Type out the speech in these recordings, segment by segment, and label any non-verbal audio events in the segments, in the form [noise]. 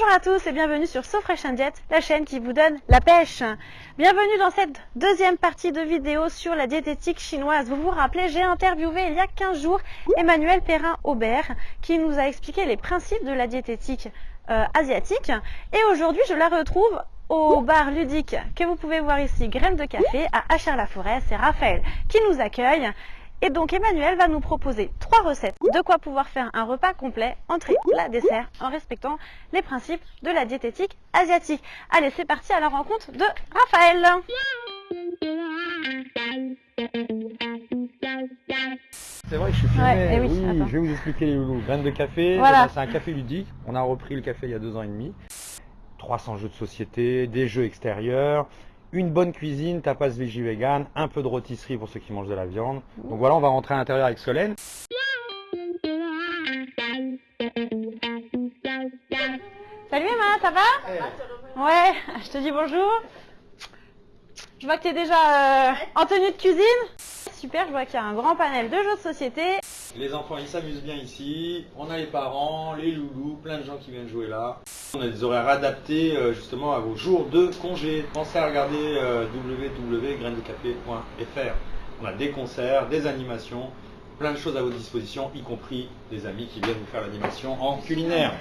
Bonjour à tous et bienvenue sur So Fresh and Diet, la chaîne qui vous donne la pêche. Bienvenue dans cette deuxième partie de vidéo sur la diététique chinoise. Vous vous rappelez, j'ai interviewé il y a 15 jours Emmanuel Perrin-Aubert qui nous a expliqué les principes de la diététique euh, asiatique. Et aujourd'hui, je la retrouve au bar ludique que vous pouvez voir ici, Graines de Café, à Achères-la-Forêt. C'est Raphaël qui nous accueille. Et donc Emmanuel va nous proposer trois recettes de quoi pouvoir faire un repas complet, entrée, plat, dessert, en respectant les principes de la diététique asiatique. Allez, c'est parti à la rencontre de Raphaël. C'est vrai que je suis filmé. Ouais, eh oui, je vais vous expliquer les loulous. Graines de café, Voilà. c'est un café ludique. On a repris le café il y a deux ans et demi. 300 jeux de société, des jeux extérieurs, une bonne cuisine, tapas veggie vegan, un peu de rôtisserie pour ceux qui mangent de la viande. Donc voilà, on va rentrer à l'intérieur avec Solène. Salut Emma, ça va? Ouais, [laughs] je te dis bonjour. Je vois que tu es déjà euh, en tenue de cuisine. Super, je vois qu'il y a un grand panel de jeux de société. Les enfants, ils s'amusent bien ici. On a les parents, les loulous, plein de gens qui viennent jouer là. On a des horaires adaptés euh, justement à vos jours de congé. Pensez à regarder euh, www.graindecafé.fr. On a des concerts, des animations, plein de choses à votre disposition, y compris des amis qui viennent vous faire l'animation en culinaire.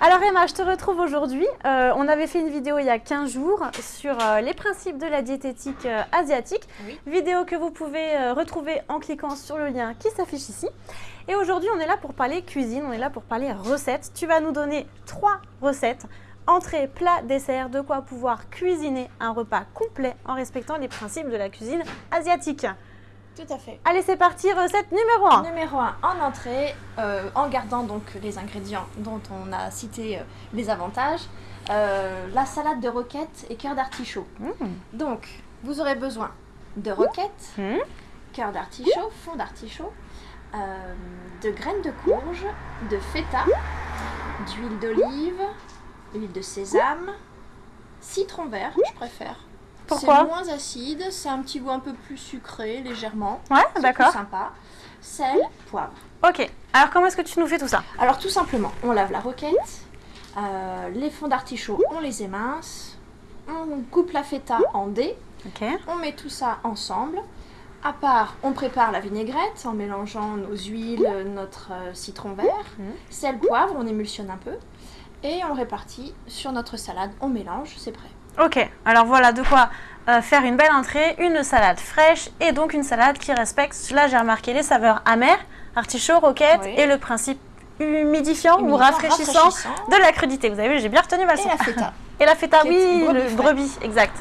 Alors Emma, je te retrouve aujourd'hui. Euh, on avait fait une vidéo il y a 15 jours sur euh, les principes de la diététique euh, asiatique. Oui. Vidéo que vous pouvez retrouver en cliquant sur le lien qui s'affiche ici. Et aujourd'hui, on est là pour parler cuisine, on est là pour parler recettes. Tu vas nous donner trois recettes. Entrée, plat, dessert, de quoi pouvoir cuisiner un repas complet en respectant les principes de la cuisine asiatique. Tout à fait. Allez, c'est parti, recette numéro 1. Numéro 1, en entrée, euh, en gardant donc les ingrédients dont on a cité euh, les avantages, euh, la salade de roquettes et cœur d'artichaut. Donc, vous aurez besoin de roquettes, Mhm. cœur d'artichaut, fond d'artichaut, de graines de courge, de feta, d'huile d'olive, huile de sésame, citron vert, je préfère. Pourquoi C'est moins acide, c'est un petit goût un peu plus sucré, légèrement. Ouais, C'est d'accord. plus sympa. Sel, poivre. Ok, alors comment est-ce que tu nous fais tout ça? Alors tout simplement, on lave la roquette, euh, les fonds d'artichaut, on les émince, on coupe la feta en dés, Ok. on met tout ça ensemble. À part, on prépare la vinaigrette en mélangeant nos huiles, notre euh, citron vert, Mhm. sel, poivre, on émulsionne un peu. Et on le répartit sur notre salade, on mélange, c'est prêt. Ok, alors voilà de quoi euh, faire une belle entrée, une salade fraîche et donc une salade qui respecte, là j'ai remarqué les saveurs amères, artichaut, roquette Oui. et le principe humidifiant, ou rafraîchissant, rafraîchissant. de la crudité. Vous avez vu, j'ai bien retenu ma Et la feta. [laughs] Et la feta, oui, brebis le frais. brebis, exact.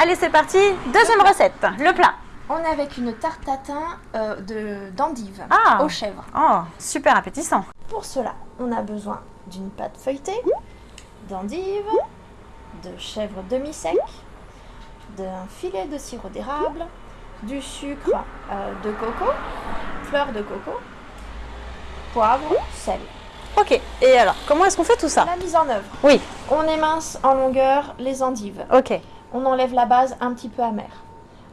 Allez, c'est parti. Deuxième recette, le plat. On est avec une tarte tatin euh, de- d'endive Ah. aux chèvres. Oh, super appétissant. Pour cela, on a besoin d'une pâte feuilletée, d'endive, de chèvre demi-sec, d'un filet de sirop d'érable, du sucre euh, de coco, fleur de coco, poivre, sel. Ok, et alors, comment est-ce qu'on fait tout ça? La mise en œuvre. Oui, On émince en longueur les endives. ok. On enlève la base un petit peu amère.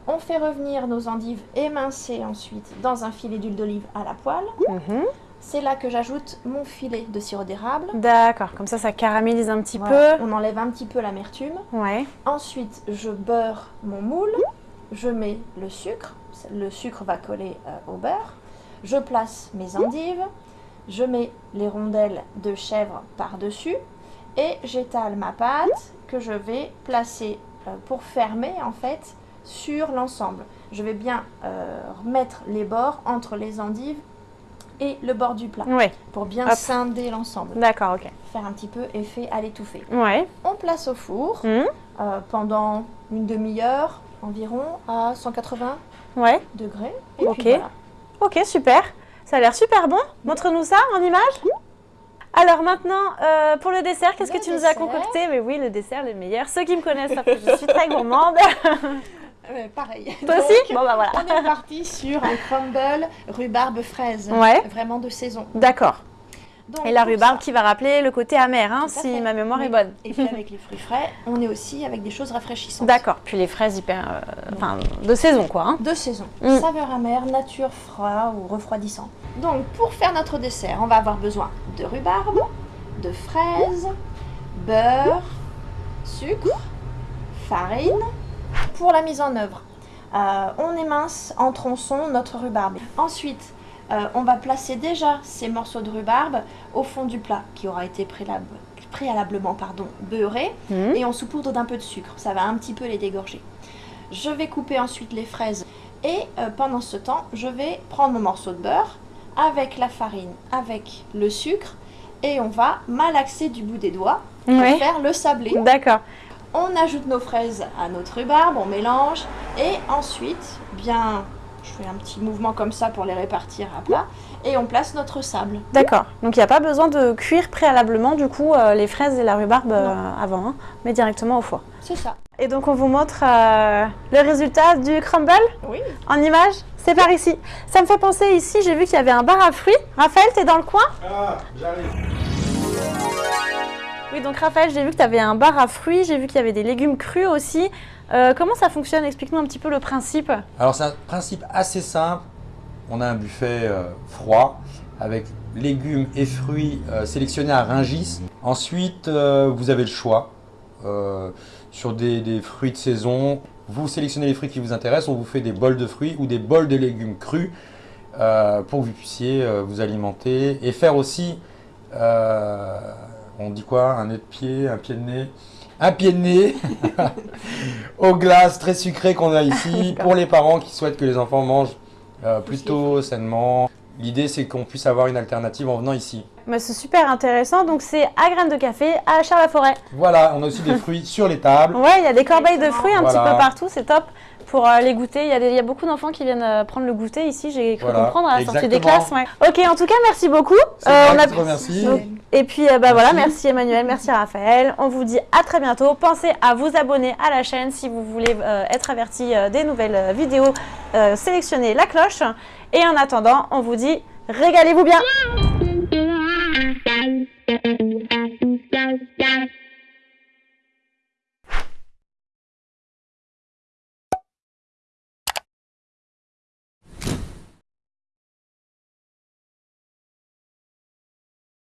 On fait revenir nos endives émincées ensuite dans un filet d'huile d'olive à la poêle. Mhm. C'est là que j'ajoute mon filet de sirop d'érable. D'accord, comme ça, ça caramélise un petit Voilà. peu. On enlève un petit peu l'amertume. Ouais. Ensuite, je beurre mon moule. Je mets le sucre. Le sucre va coller euh, au beurre. Je place mes endives. Je mets les rondelles de chèvre par-dessus. Et j'étale ma pâte que je vais placer euh, pour fermer en fait sur l'ensemble. Je vais bien euh, remettre les bords entre les endives et le bord du plat Ouais, pour bien Hop. scinder l'ensemble. d'accord, ok. Faire un petit peu effet à l'étouffer. Ouais. On place au four Mhm. euh, pendant une demi-heure environ à 180 Ouais. degrés. Et Ok. puis voilà. Ok, super. Ça a l'air super bon. Montre-nous ça en image. Alors maintenant, euh, pour le dessert, qu'est-ce que tu nous as concocté? Mais oui, le dessert, le meilleur. Ceux qui me connaissent savent que je suis très gourmande. [laughs] Euh, pareil. Toi Donc, aussi Bon bah voilà. On est parti sur un crumble rhubarbe fraise. Ouais. Vraiment de saison. D'accord. Et la rhubarbe ça- qui va rappeler le côté amer, hein, si ma mémoire Oui. est bonne. Et puis avec les fruits frais, on est aussi avec des choses rafraîchissantes. D'accord. Puis les fraises hyper, euh, enfin, de saison quoi. hein. De saison. Mm. Saveur amère, nature froid ou refroidissant. Donc pour faire notre dessert, on va avoir besoin de rhubarbe, de fraises, beurre, sucre, farine. Pour la mise en œuvre, euh, on émince en tronçons notre rhubarbe. Ensuite, euh, on va placer déjà ces morceaux de rhubarbe au fond du plat qui aura été préalable- préalablement pardon, beurré Mhm. et on saupoudre d'un peu de sucre. Ça va un petit peu les dégorger. Je vais couper ensuite les fraises et euh, pendant ce temps, je vais prendre mon morceau de beurre avec la farine, avec le sucre et on va malaxer du bout des doigts pour faire le sablé. D'accord. On ajoute nos fraises à notre rhubarbe, on mélange et ensuite, bien, je fais un petit mouvement comme ça pour les répartir à plat et on place notre sable. D'accord. Donc il n'y a pas besoin de cuire préalablement du coup euh, les fraises et la rhubarbe euh, avant, hein, mais directement au four. C'est ça. Et donc on vous montre euh, le résultat du crumble Oui. en image. C'est par ici. Ça me fait penser ici, j'ai vu qu'il y avait un bar à fruits. Raphaël, t'es dans le coin? Ah, j'arrive. Oui, donc Raphaël, j'ai vu que tu avais un bar à fruits, j'ai vu qu'il y avait des légumes crus aussi. Euh, comment ça fonctionne? Explique-nous un petit peu le principe. Alors c'est un principe assez simple. On a un buffet euh, froid avec légumes et fruits euh, sélectionnés à Ringis. Ensuite, vous avez le choix sur des, fruits de saison. Vous sélectionnez les fruits qui vous intéressent. On vous fait des bols de fruits ou des bols de légumes crus pour que vous puissiez vous alimenter et faire aussi, on dit quoi, un nez de pied, un pied de nez? Un pied de nez? [laughs] Aux glaces très sucrées qu'on a ici [laughs] pour les parents qui souhaitent que les enfants mangent euh, plutôt sainement. L'idée c'est qu'on puisse avoir une alternative en venant ici. Mais c'est super intéressant. Donc c'est à graines de café à Charles-la-Forêt. Voilà, on a aussi des fruits sur les tables. Ouais, il y a des corbeilles de fruits un petit peu partout, c'est top pour euh, les goûter. Il y, a des- il y a beaucoup d'enfants qui viennent euh, prendre le goûter ici, j'ai cru Voilà, comprendre à la sortie des classes. ouais. Ok, en tout cas, merci beaucoup. Euh, on a- qui te remercie. Donc, Et puis bah voilà, Merci. Emmanuel, merci Raphaël. On vous dit à très bientôt. Pensez à vous abonner à la chaîne si vous voulez euh, être averti euh, des nouvelles vidéos. Sélectionnez la cloche. Et en attendant, on vous dit régalez-vous bien.